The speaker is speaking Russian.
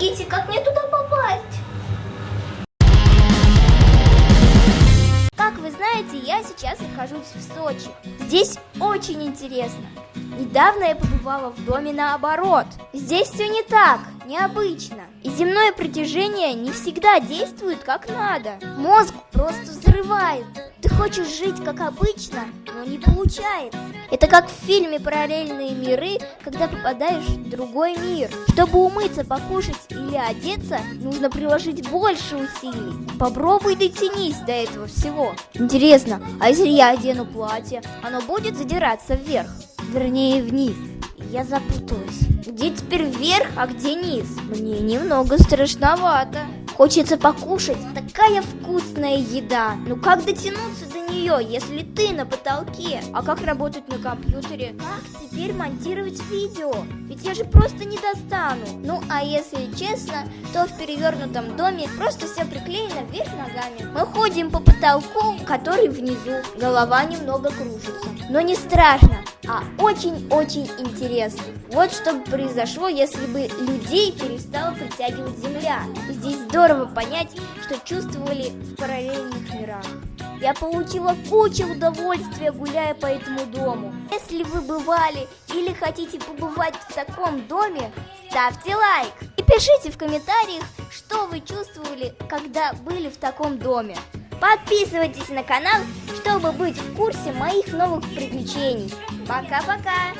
Помогите, как мне туда попасть? Как вы знаете, я сейчас нахожусь в Сочи. Здесь очень интересно. Недавно я побывала в доме наоборот. Здесь все не так, необычно. И земное притяжение не всегда действует как надо. Мозг просто взрывается. Ты хочешь жить как обычно, но не получается. Это как в фильме «Параллельные миры», когда попадаешь в другой мир. Чтобы умыться, покушать или одеться, нужно приложить больше усилий. Попробуй дотянись до этого всего. Интересно, а если я одену платье, оно будет задираться вверх? Вернее, вниз. Я запуталась. Где теперь вверх, а где низ? Мне немного страшновато. Хочется покушать. Такая вкусная еда. Ну как дотянуться до нее, если ты на потолке? А как работать на компьютере? Как теперь монтировать видео? Ведь я же просто не достану. Ну а если честно, то в перевернутом доме просто все приклеено вверх ногами. Мы ходим по потолку, который внизу. Голова немного кружится. Но не страшно, а очень-очень интересно. Вот что бы произошло, если бы людей перестала притягивать Земля. И здесь здорово понять, что чувствовали в параллельных мирах. Я получила кучу удовольствия, гуляя по этому дому. Если вы бывали или хотите побывать в таком доме, ставьте лайк. И пишите в комментариях, что вы чувствовали, когда были в таком доме. Подписывайтесь на канал, чтобы быть в курсе моих новых приключений. Пока-пока!